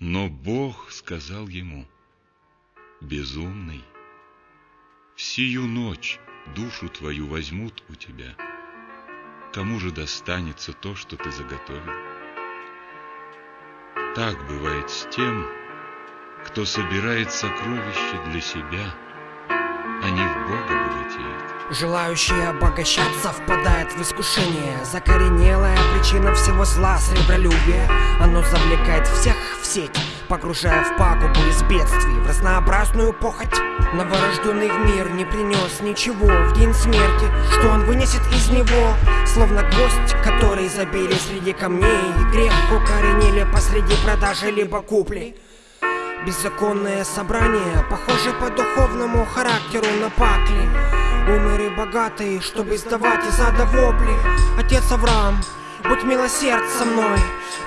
Но Бог сказал ему, «Безумный, в ночь душу твою возьмут у тебя. Кому же достанется то, что ты заготовил?» Так бывает с тем, кто собирает сокровища для себя, а не в Бога Желающий обогащаться впадает в искушение. Закоренелая причина всего зла сребролюбие. Оно завлекает всех в сеть Погружая в пагубу из бедствий. В разнообразную похоть Новорожденный в мир не принес ничего В день смерти, что он вынесет из него? Словно гвоздь, который забили среди камней. Грех укоренили посреди продажи либо купли. Беззаконное собрание, похоже по духовному характеру на пакли Умеры богатые, чтобы издавать из ада вопли. Отец Авраам, будь милосерд со мной.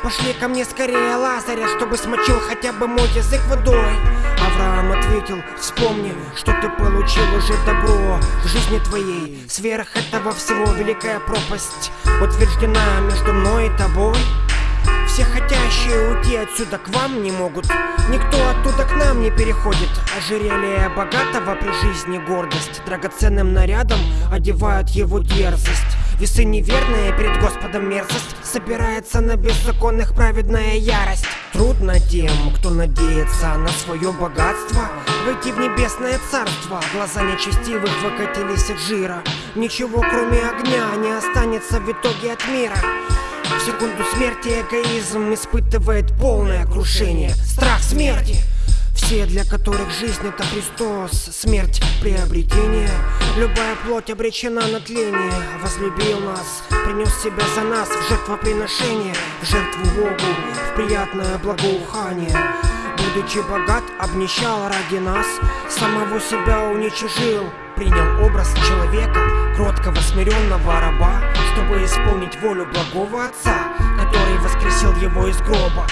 Пошли ко мне скорее Лазаря, чтобы смочил хотя бы мой язык водой. Авраам ответил, вспомни, что ты получил уже добро в жизни твоей. Сверх этого всего великая пропасть утверждена между мной и тобой все хотящие уйти отсюда к вам не могут. Никто оттуда к нам не переходит. Ожерелье богатого при жизни гордость. Драгоценным нарядом одевают его дерзость. Весы неверные перед Господом мерзость. Собирается на беззаконных праведная ярость. Трудно тем, кто надеется на свое богатство Войти в небесное царство. Глаза нечестивых выкатились от жира. Ничего кроме огня не останется в итоге от мира в секунду смерти эгоизм испытывает полное крушение. Страх смерти. Все, для которых жизнь это Христос, смерть приобретение. Любая плоть обречена на тление. Возлюбил нас, принес себя за нас в жертвоприношение. В жертву Богу, в приятное благоухание. Будучи богат, обнищал ради нас. Самого себя уничижил. Принял образ человека, кроткого смиренного раба Чтобы исполнить волю благого Отца Который воскресил его из гроба